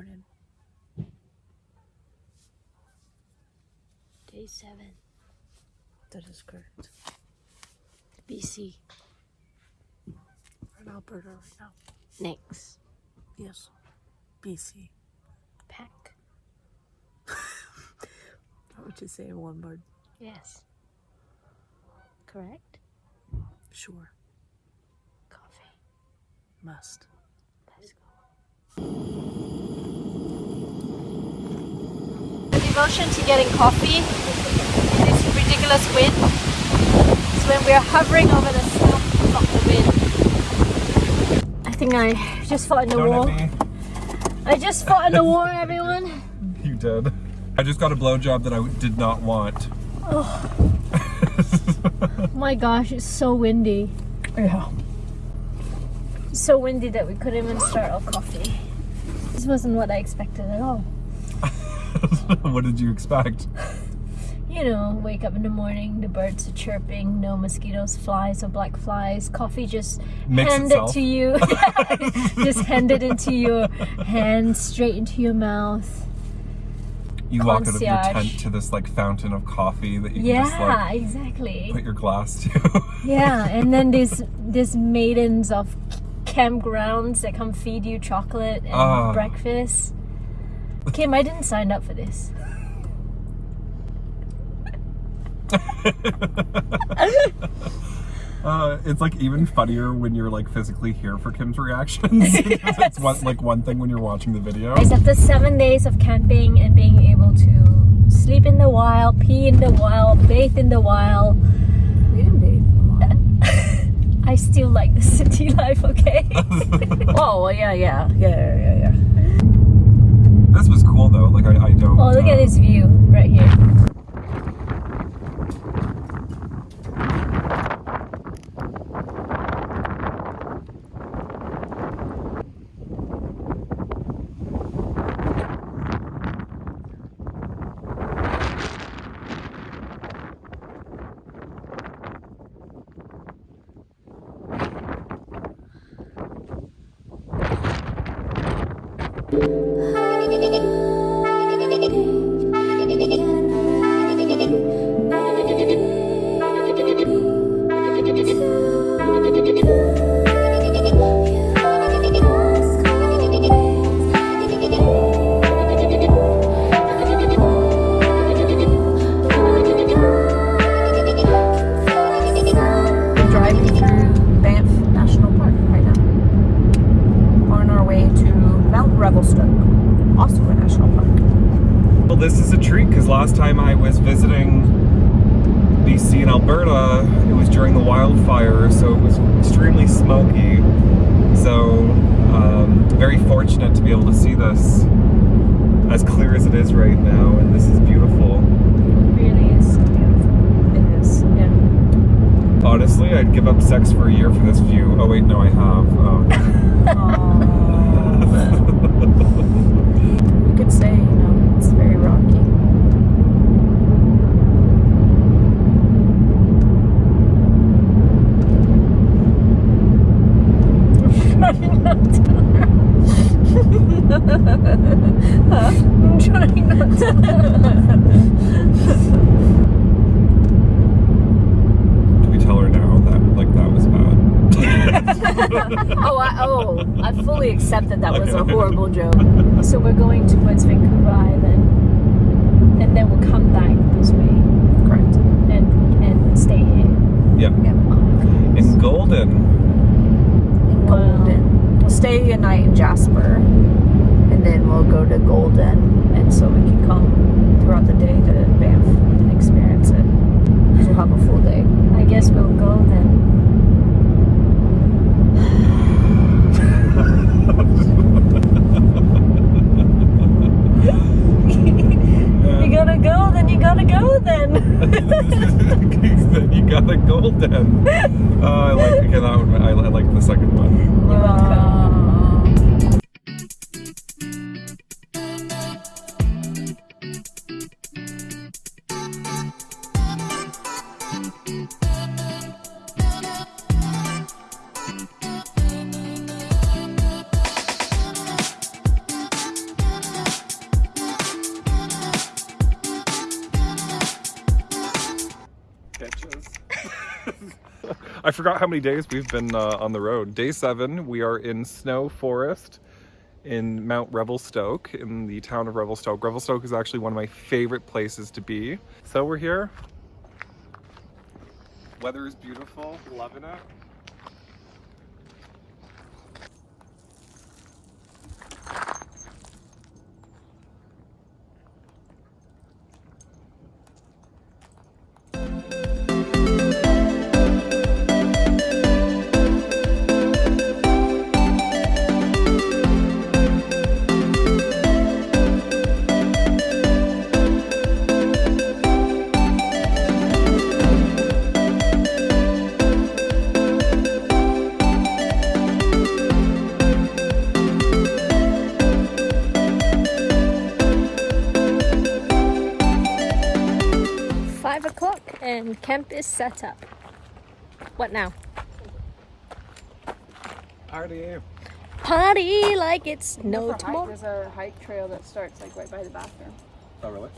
morning. Day seven. That is correct. BC. We're in Alberta right now. Next. Yes. BC. Pack. What would you say in one word? Yes. Correct? Sure. Coffee. Must. Let's go. The devotion to getting coffee in this ridiculous wind is when we are hovering over the stump of the wind. I think I just fought in the war. I just fought in the war, everyone. You did. I just got a blowjob that I did not want. Oh. My gosh, it's so windy. Yeah. So windy that we couldn't even start our coffee. This wasn't what I expected at all. what did you expect? You know, wake up in the morning, the birds are chirping, no mosquitoes, flies or black flies. Coffee just Mix handed itself. to you. just handed into your hand, straight into your mouth. You walk out of your tent to this like fountain of coffee that you can just like exactly. put your glass to. Yeah, and then these these maidens of campgrounds that come feed you chocolate and Ah. breakfast. Kim, I didn't sign up for this. Uh, it's like even funnier when you're like physically here for Kim's reactions. Because it's one, like one thing when you're watching the video. Guys, after seven days of camping and being able to sleep in the wild, pee in the wild, bathe in the wild, We didn't bathe. I still like the city life, okay? oh, well, yeah, yeah. Yeah, yeah, yeah, yeah. This was cool though. Like I, I don't. oh, look uh, at this view right here. Revelstoke, also a national park. Well, this is a treat because last time I was visiting BC and Alberta, it was during the wildfire, so it was extremely smoky. So, um, very fortunate to be able to see this as clear as it is right now, and this is beautiful. Really is beautiful. It is, yeah. Honestly, I'd give up sex for a year for this view. Oh wait, no, I have. Um, you could say, you know, it's very rocky. I'm trying not to. I'm trying not to. do we tell her now that like that was bad? Oh, I, oh, fully accept that that was a horrible joke. So we're going towards Vancouver Island, and then we'll come back this way Correct. and and stay here. Yep. Yep. Oh in Golden. In Golden. We'll stay a night in Jasper, and then we'll go to Golden, and so we can come throughout the day to Banff and experience it. We'll have a full day. I guess we'll go then. You gotta go, then you gotta go then. then you got a golden. Oh, I like okay, that one. I, I like the second one. You're welcome. I forgot how many days we've been uh, on the road. Day seven, we are in Snow Forest in Mount Revelstoke in the town of Revelstoke. Revelstoke is actually one of my favorite places to be. So we're here. Weather is beautiful, loving it. Camp is set up. What now? Party. Party like it's no For tomorrow. There's a hike trail that starts like right by the bathroom. Oh, really?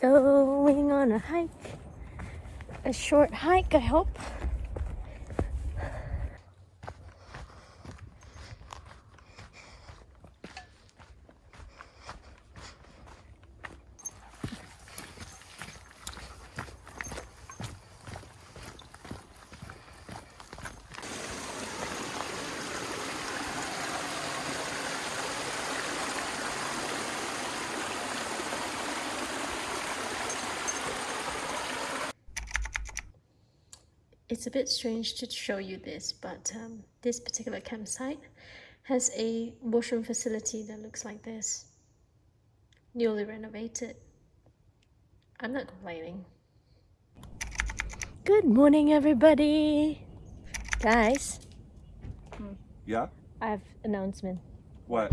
Going on a hike. A short hike, I hope. It's a bit strange to show you this, but um, this particular campsite has a washroom facility that looks like this. Newly renovated. I'm not complaining. Good morning, everybody. Guys, Yeah? I have announcement. What?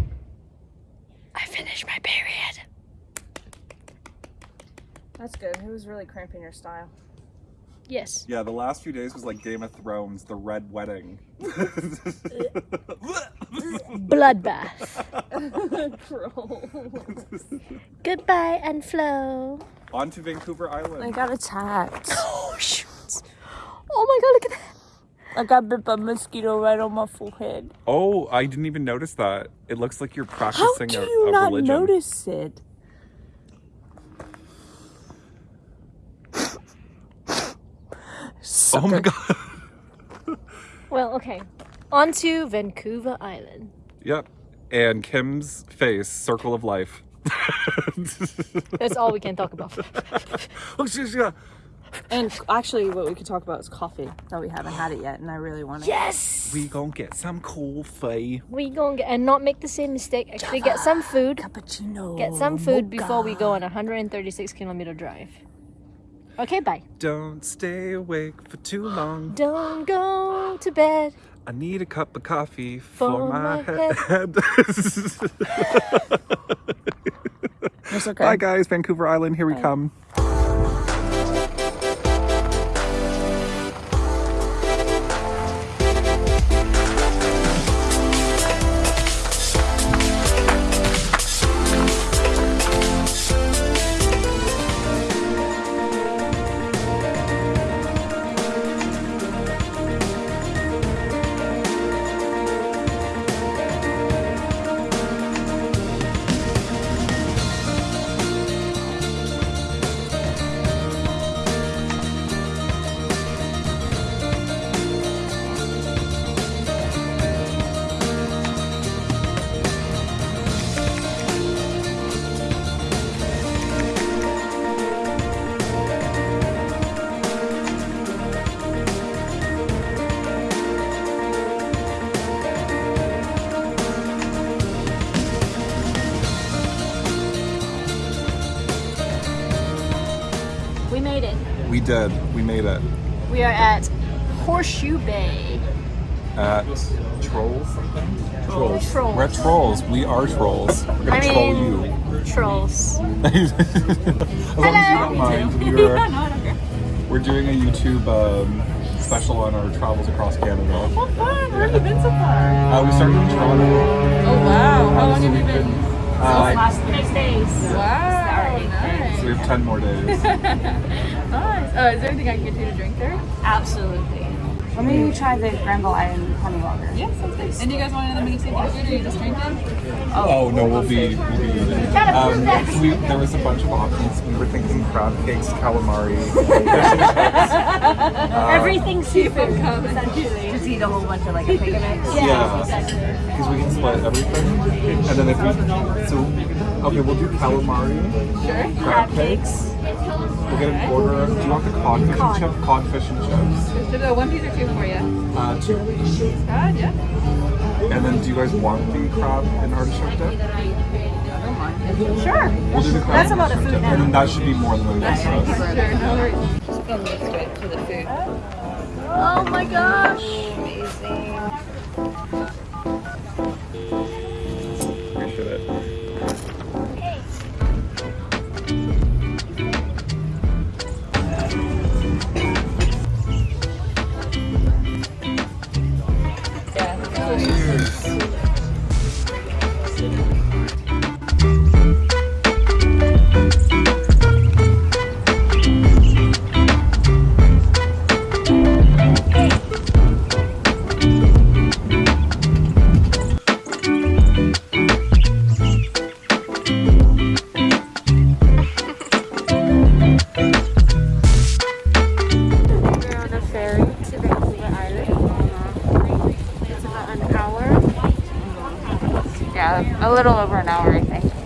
I finished my period. That's good. It was really cramping your style. Yes. Yeah, the last few days was like Game of Thrones, the Red Wedding. Bloodbath. Gross. Goodbye and flow. On to Vancouver Island. I got attacked. Oh shoot. Oh my god, look at that. I got bit by a mosquito right on my forehead. oh, I didn't even notice that. It looks like you're How practicing do a, you a not religion. notice it? Oh my god. Well, okay. On to Vancouver Island. yep. And Kim's face, circle of life. That's all we can talk about. oh, she's yeah. And actually, what we could talk about is coffee. That we haven't had it yet, and I really want it. Yes! We gonna get some coffee. We gonna get and not make the same mistake. Actually, get some food. Cappuccino. Get some food before we go on a 136 kilometer drive. Okay, bye. Don't stay awake for too long. Don't go to bed. I need a cup of coffee for, For my, my head. It's okay. Bye, guys. Vancouver Island. Here we come. We did. We made it. We are at Horseshoe Bay. At Trolls something? Trolls. Trolls. We're at Trolls. We are Trolls. We're gonna I troll mean, you. trolls. as long as you don't mind. We're, we're doing a YouTube um, special on our travels across Canada. fun. Where have you been so far? Uh, we started in Toronto. Oh wow. How long have you been? Uh, Last six days. Wow. so Nice. we we have 10 more days. Nice. Oh, is there anything I can get you to drink there? Absolutely. Let me try the Granville Island honey water. Yeah, sounds good. And do you guys want another mini seafood or are you just drinking? Oh, no, we'll be, we'll be eating. Um, we, there was a bunch of options. We were thinking crab cakes, calamari, fish and chips. Uh, Everything seafood comes essentially. Just eat a whole bunch of like a pig mix. Yeah, because we can split everything. And then if we, so, okay, we'll do calamari, Sure. crab cakes. We'll get an order. Do you want the codfish and chip? Codfish and chips. Should I one piece or two for you? Uh, two. God, yeah. And then do you guys want the crab and artichoke dip? Sure. We'll do the crab That's and about a artichoke food dip. now. And then that should be more than enough for us. Sure, no worries. Just gonna to the food. Oh my gosh. Appreciate Yeah, a little over an hour, I think.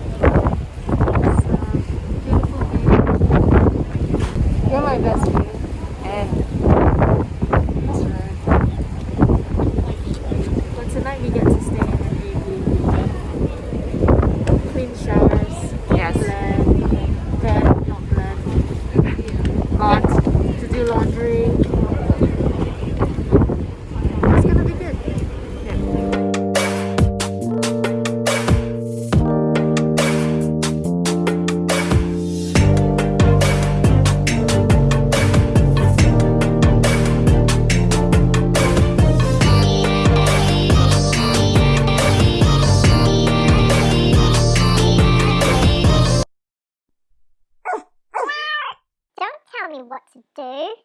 Me what to do.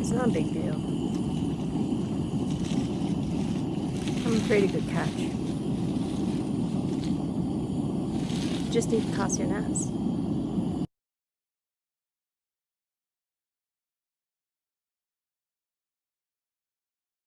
It's not a big deal. I'm a pretty good catch. Just need to toss your nets.